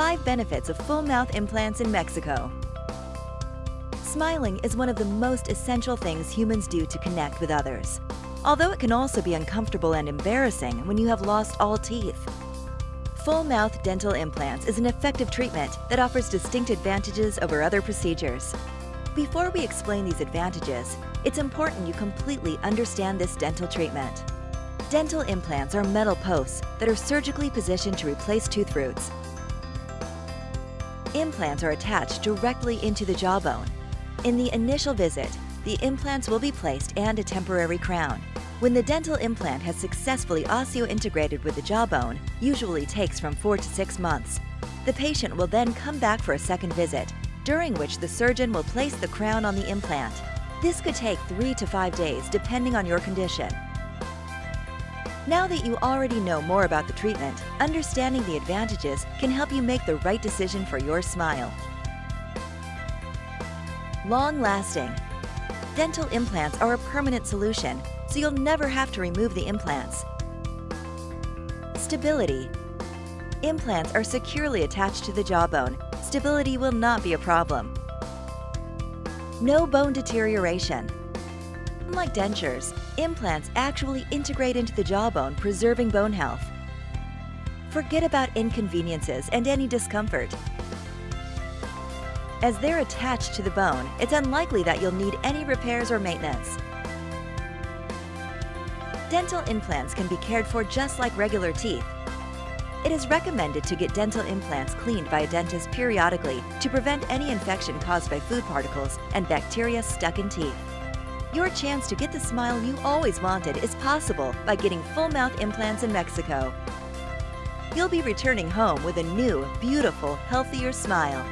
5 benefits of full mouth implants in Mexico. Smiling is one of the most essential things humans do to connect with others. Although it can also be uncomfortable and embarrassing when you have lost all teeth. Full mouth dental implants is an effective treatment that offers distinct advantages over other procedures. Before we explain these advantages, it's important you completely understand this dental treatment. Dental implants are metal posts that are surgically positioned to replace tooth roots. Implants are attached directly into the jawbone. In the initial visit, the implants will be placed and a temporary crown. When the dental implant has successfully osseointegrated with the jawbone, usually takes from 4 to 6 months, the patient will then come back for a second visit, during which the surgeon will place the crown on the implant. This could take 3 to 5 days depending on your condition. Now that you already know more about the treatment, understanding the advantages can help you make the right decision for your smile. Long-lasting. Dental implants are a permanent solution, so you'll never have to remove the implants. Stability. Implants are securely attached to the jawbone. Stability will not be a problem. No bone deterioration. Unlike dentures, implants actually integrate into the jawbone, preserving bone health. Forget about inconveniences and any discomfort. As they're attached to the bone, it's unlikely that you'll need any repairs or maintenance. Dental implants can be cared for just like regular teeth. It is recommended to get dental implants cleaned by a dentist periodically to prevent any infection caused by food particles and bacteria stuck in teeth. Your chance to get the smile you always wanted is possible by getting full mouth implants in Mexico. You'll be returning home with a new, beautiful, healthier smile.